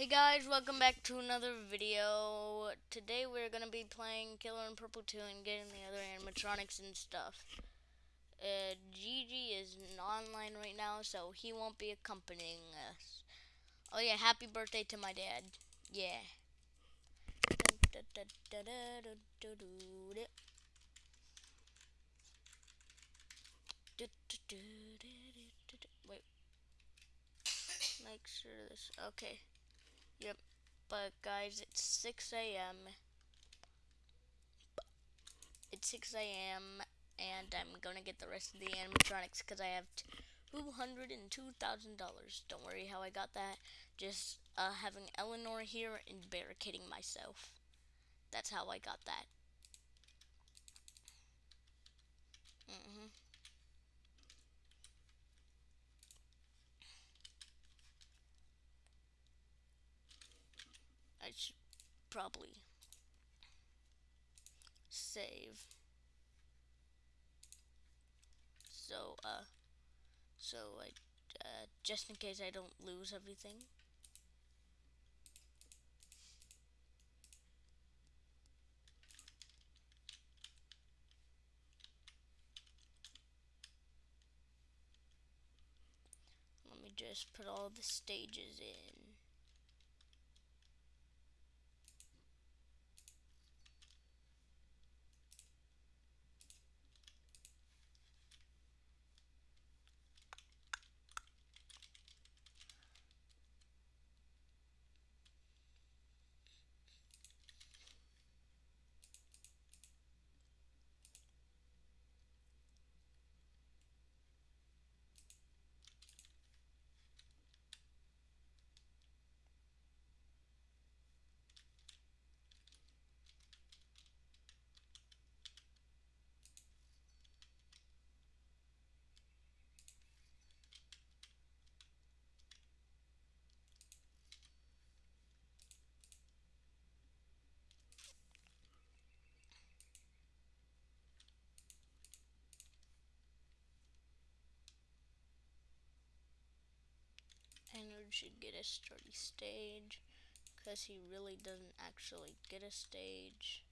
Hey guys, welcome back to another video. Today we're gonna be playing Killer in Purple 2 and getting the other animatronics and stuff. Uh, Gigi is online right now, so he won't be accompanying us. Oh yeah, happy birthday to my dad. Yeah. Wait. Make sure this. Okay. Yep. But guys, it's 6 a.m. It's 6 a.m. and I'm gonna get the rest of the animatronics because I have $202,000. Don't worry how I got that. Just uh, having Eleanor here and barricading myself. That's how I got that. Mm hmm I should probably save. So, uh, so I, uh, just in case I don't lose everything. Let me just put all the stages in. Should get a sturdy stage because he really doesn't actually get a stage.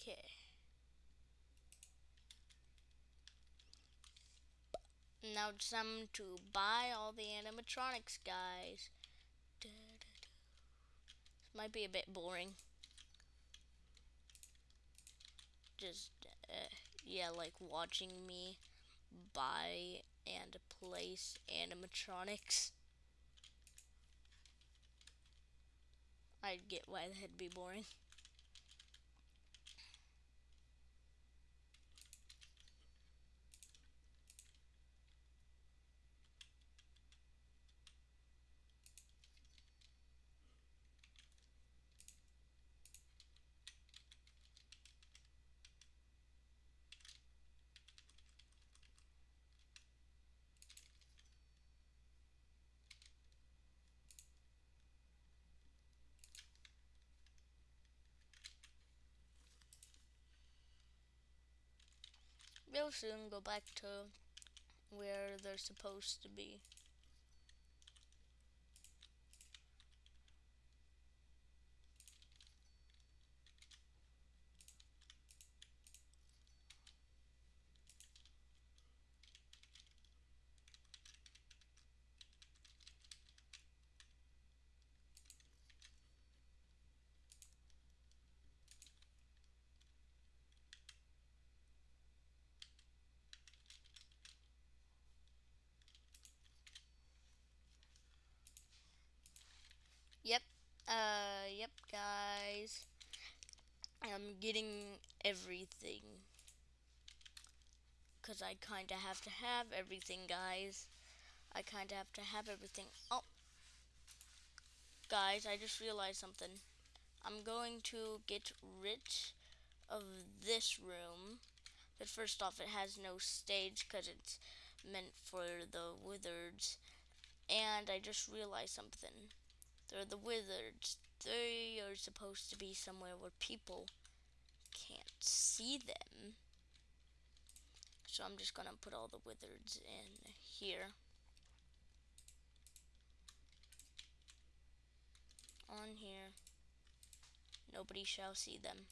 Okay. Now it's time to buy all the animatronics, guys. This might be a bit boring. Just, uh, yeah, like watching me buy and place animatronics. I'd get why that'd be boring. They'll soon go back to where they're supposed to be. Yep. Uh, yep, guys. I'm getting everything. Because I kind of have to have everything, guys. I kind of have to have everything. Oh. Guys, I just realized something. I'm going to get rid of this room. But first off, it has no stage because it's meant for the wizards. And I just realized something. They're the wizards. They are supposed to be somewhere where people can't see them. So I'm just gonna put all the wizards in here. On here. Nobody shall see them.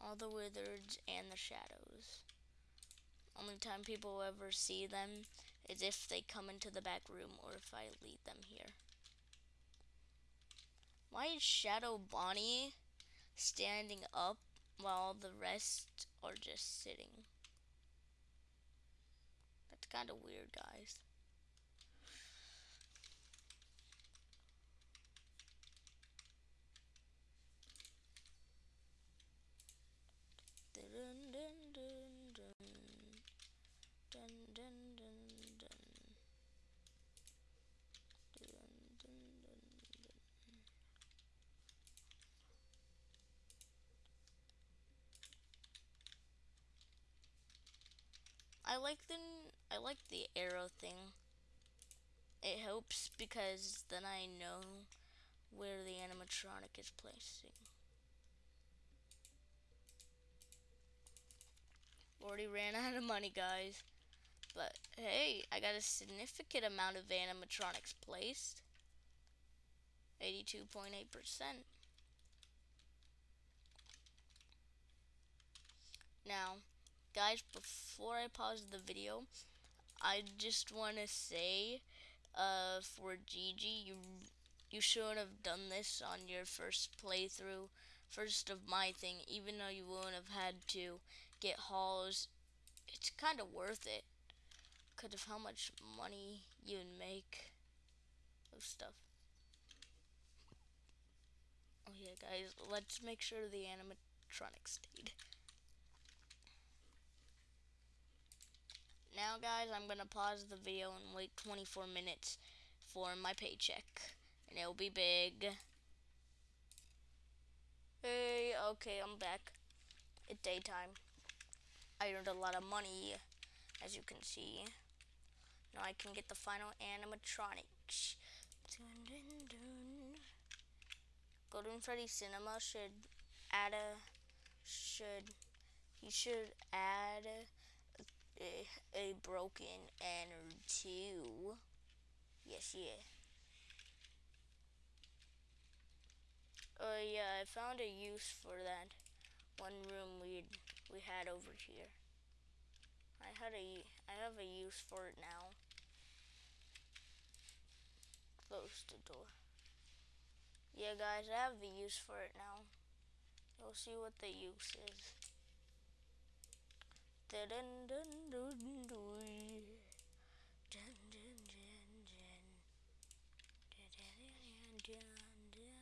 All the wizards and the shadows. Only time people will ever see them is if they come into the back room or if I lead them here. Why is Shadow Bonnie standing up while the rest are just sitting? That's kind of weird, guys. I like the I like the arrow thing. It helps because then I know where the animatronic is placing. Already ran out of money, guys. But hey, I got a significant amount of animatronics placed. 82.8%. Now, guys, before I pause the video, I just want to say, uh, for Gigi, you you shouldn't have done this on your first playthrough, first of my thing, even though you wouldn't have had to get hauls. It's kind of worth it because of how much money you'd make of stuff. Oh yeah, guys, let's make sure the animatronic stayed. Now, guys, I'm to pause the video and wait 24 minutes for my paycheck. And it'll be big. Hey, okay, I'm back. It's daytime. I earned a lot of money, as you can see. Now I can get the final animatronics. Dun, dun, dun. Golden Freddy Cinema should add a should he should add a, a broken ender too. Yes, yeah. Oh yeah, I found a use for that one room we we had over here. I had a I have a use for it now. Close the door. Yeah, guys, I have the use for it now. You'll see what the use is. Dun dun dun dun dun. Dun dun dun dun. Dun dun dun dun.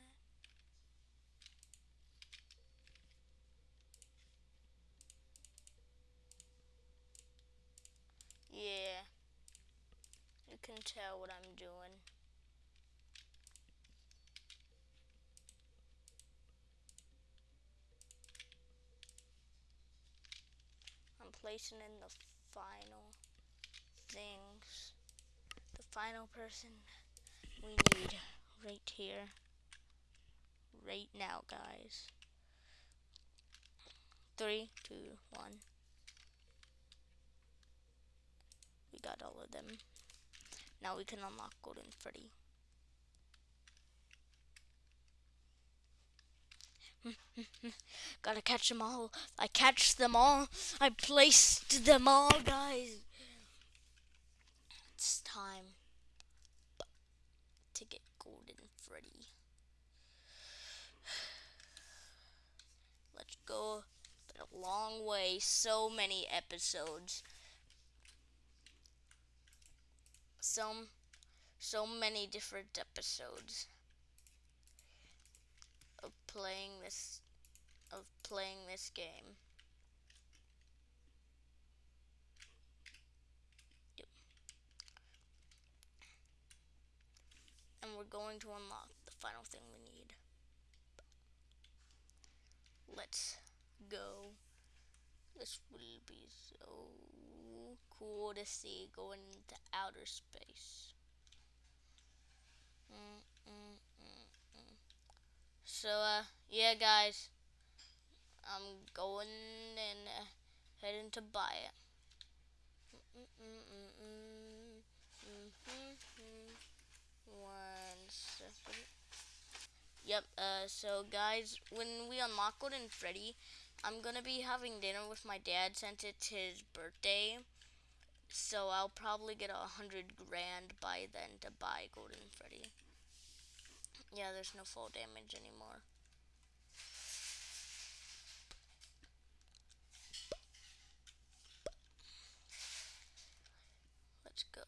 Yeah. You can tell what I'm doing. Placing in the final things. The final person we need right here. Right now, guys. Three, two, one. We got all of them. Now we can unlock Golden Freddy. Gotta catch them all. I catch them all. I placed them all, guys. It's time to get Golden Freddy. Let's go. A long way. So many episodes. Some, so many different episodes of playing this of playing this game. Yep. And we're going to unlock the final thing we need. Let's go. This will be so cool to see going into outer space. Mm, mm, So, uh, yeah, guys. I'm going and uh, heading to buy it. Yep, uh, so guys, when we unlock Golden Freddy, I'm gonna be having dinner with my dad since it's his birthday. So I'll probably get a hundred grand by then to buy Golden Freddy. Yeah, there's no fall damage anymore. Let's go.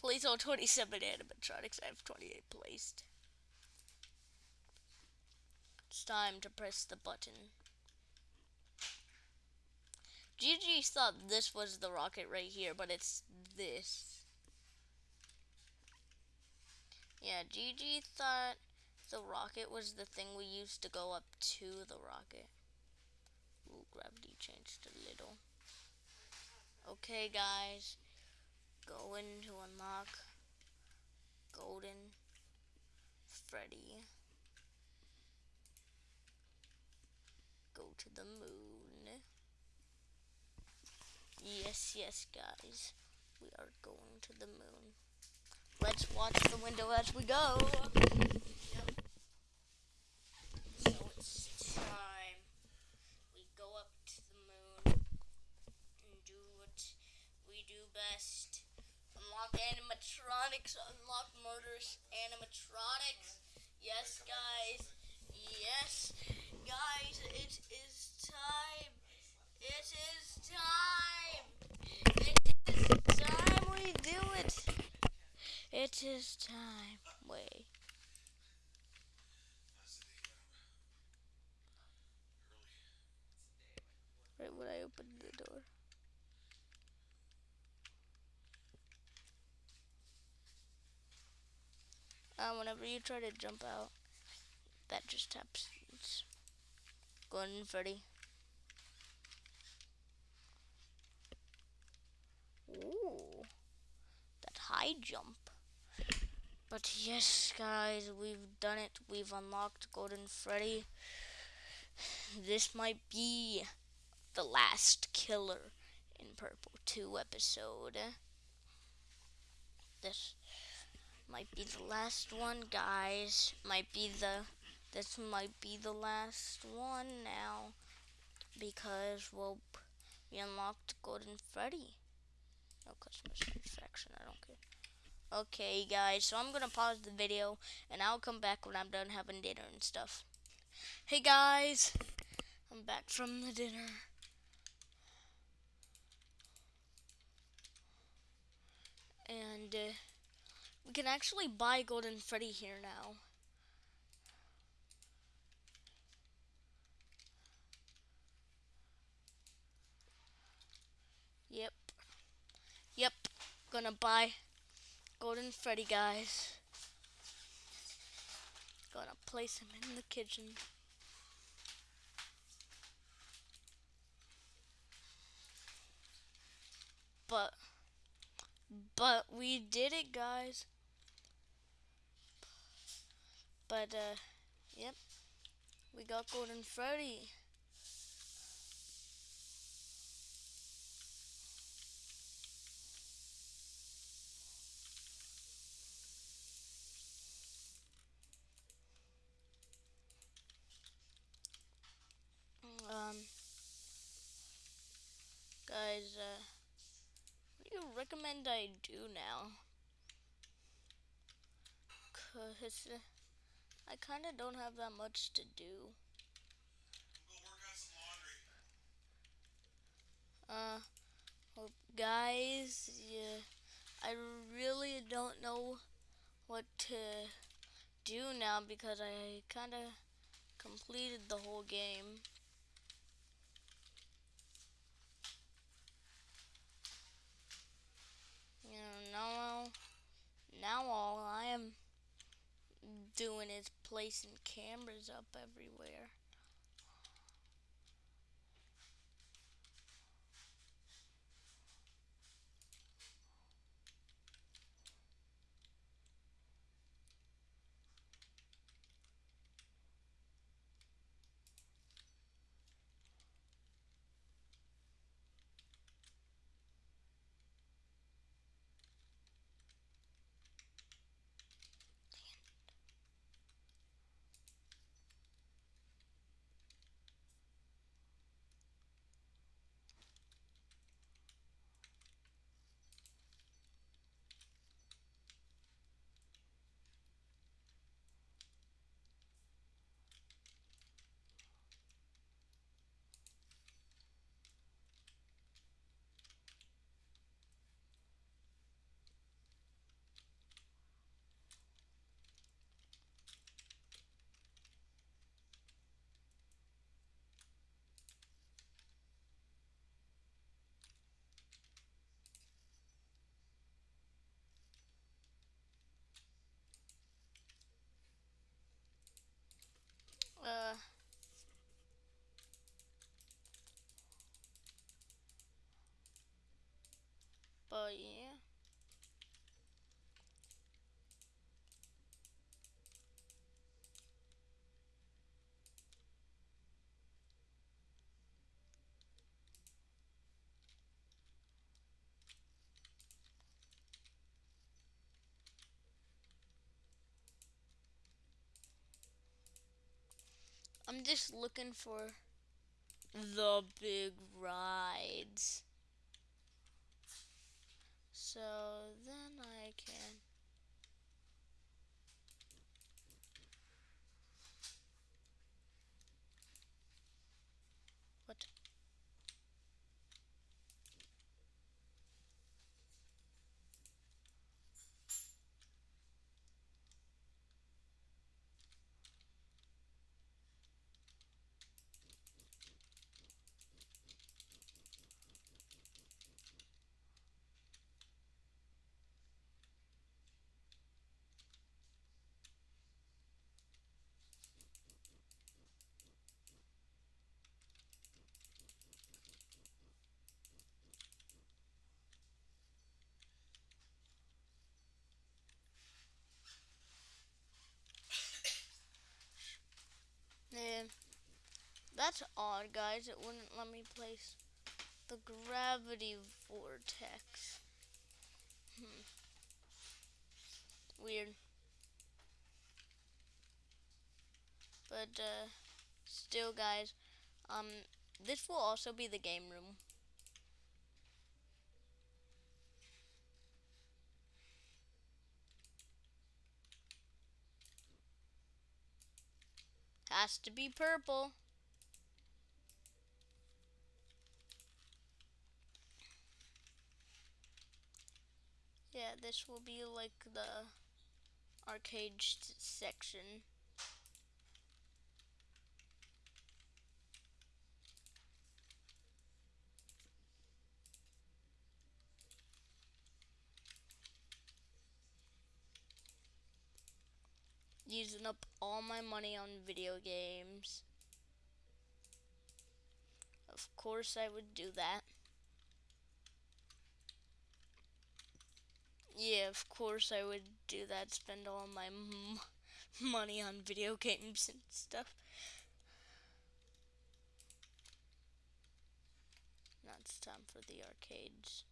Place all 27 animatronics. I have 28 placed. It's time to press the button. Gigi thought this was the rocket right here, but it's this. Yeah, Gigi thought the rocket was the thing we used to go up to the rocket. Ooh, gravity changed a little. Okay, guys. Going to unlock Golden Freddy. Go to the moon. Yes, yes, guys. We are going to the moon. Let's watch the window as we go. So it's time. We go up to the moon and do what we do best. Unlock animatronics, unlock murders, animatronics. Yes, guys. Yes, guys, it is time. It is time. It is time we do it. It is time. Wait. Right when I opened the door. Uh, whenever you try to jump out, that just happens. Go on, Freddy. Ooh, that high jump. But yes, guys, we've done it. We've unlocked Golden Freddy. This might be the last killer in Purple 2 episode. This might be the last one, guys. Might be the this might be the last one now because well we unlocked Golden Freddy. No customer satisfaction, I don't care. Okay guys, so I'm gonna pause the video and I'll come back when I'm done having dinner and stuff. Hey guys, I'm back from the dinner. And uh, we can actually buy Golden Freddy here now. Yep. Yep. Gonna buy Golden Freddy, guys. Gonna place him in the kitchen. But, but we did it, guys. But, uh, yep. We got Golden Freddy. Um, guys, uh, what do you recommend I do now? Cause uh, I kind of don't have that much to do. Uh, well, guys, yeah, I really don't know what to do now because I kind of completed the whole game. You know, now, now all I am doing is placing cameras up everywhere. Uh. But yeah. I'm just looking for the big rides. So then I can what Yeah. That's odd, guys. It wouldn't let me place the gravity vortex. Hmm. Weird. But, uh, still, guys, um, this will also be the game room. Has to be purple. Yeah, this will be like the arcade section. Using up all my money on video games. Of course I would do that. Yeah, of course I would do that. Spend all my money on video games and stuff. Now it's time for the arcades.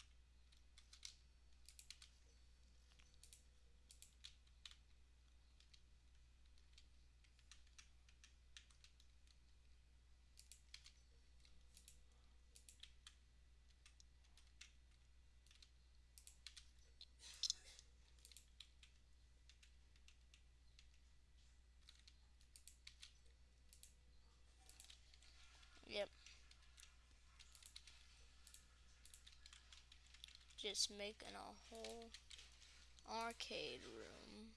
Yep. Just making a whole arcade room.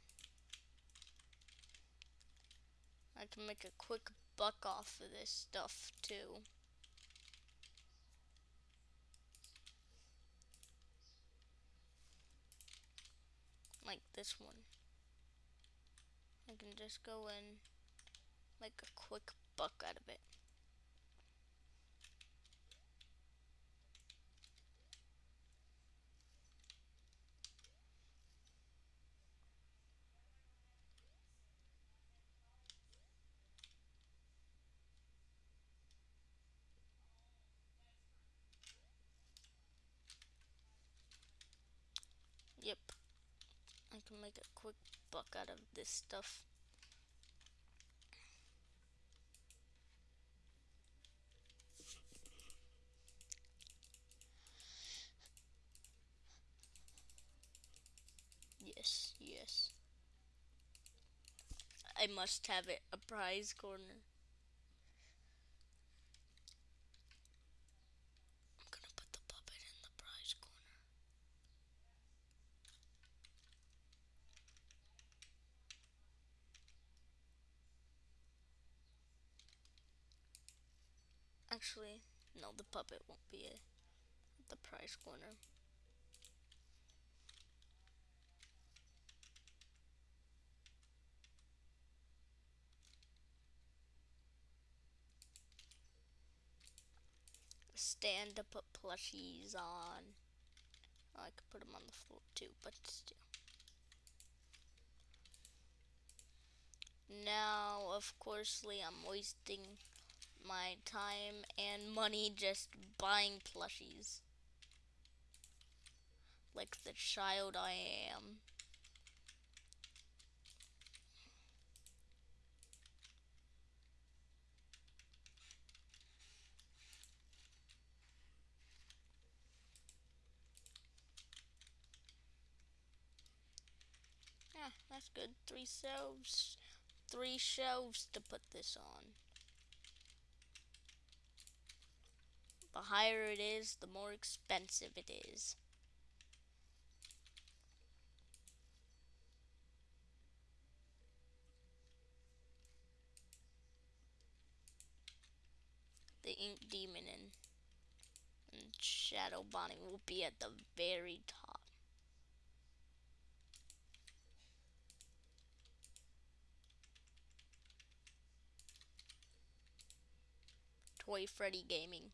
I can make a quick buck off of this stuff too. Like this one. I can just go in, make a quick buck out of it. Yep. I can make a quick buck out of this stuff. Yes, yes. I must have it, a prize corner. puppet won't be the prize winner. Stand to put plushies on. Oh, I could put them on the floor too, but still. Now, of course, I'm wasting my time and money just buying plushies. Like the child I am. Yeah, that's good. Three shelves. Three shelves to put this on. The higher it is, the more expensive it is. The Ink Demon and, and Shadow Bonnie will be at the very top. Toy Freddy Gaming.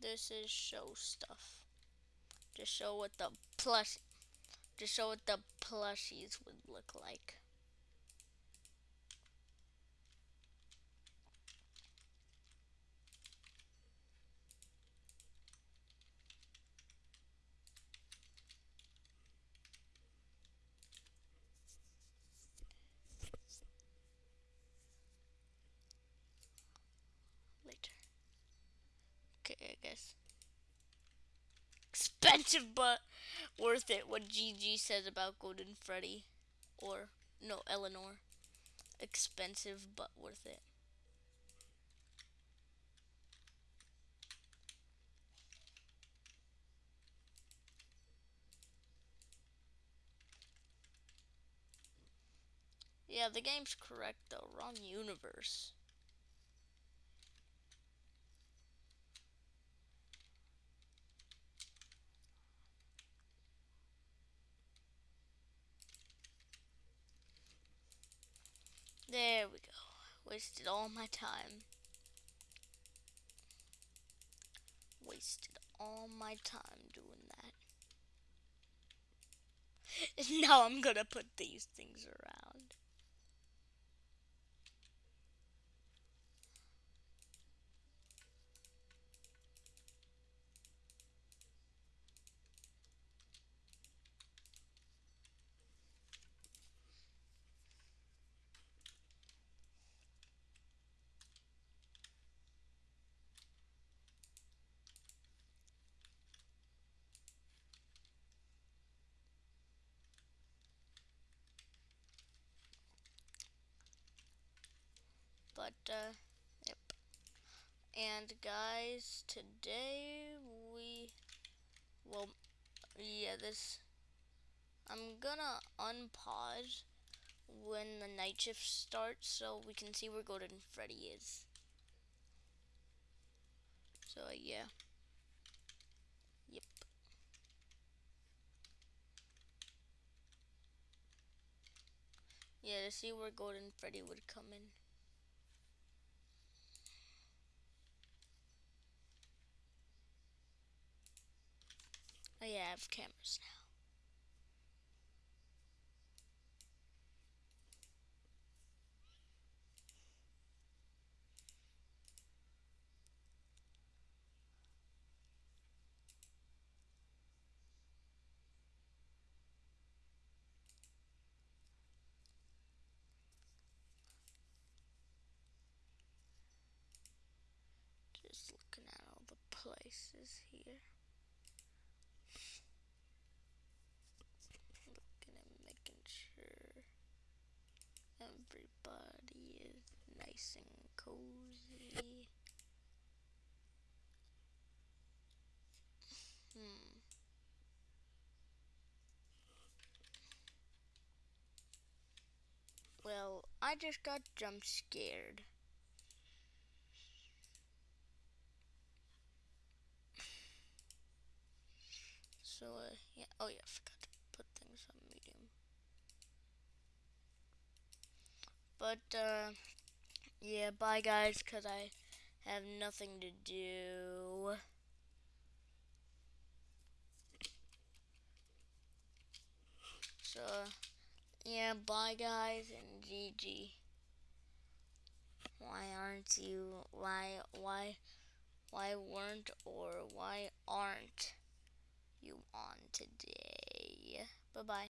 This is show stuff. Just show what the plush just show what the plushies would look like. okay, I guess. Expensive, but worth it. What GG says about Golden Freddy. Or, no, Eleanor. Expensive, but worth it. Yeah, the game's correct though. Wrong universe. There we go. Wasted all my time. Wasted all my time doing that. Now I'm gonna put these things around. But, uh, yep. And guys, today we, well, yeah, this, I'm gonna unpause when the night shift starts so we can see where Golden Freddy is. So, yeah. Yep. Yeah, to see where Golden Freddy would come in. Oh yeah, I have cameras now. Just looking at all the places here. everybody is nice and cozy. Hmm. Well, I just got jump scared. So, uh, yeah. Oh, yeah, I forgot to put things on medium. But, uh, yeah, bye, guys, because I have nothing to do. So, yeah, bye, guys, and GG. Why aren't you, why, why, why weren't or why aren't you on today? Bye-bye.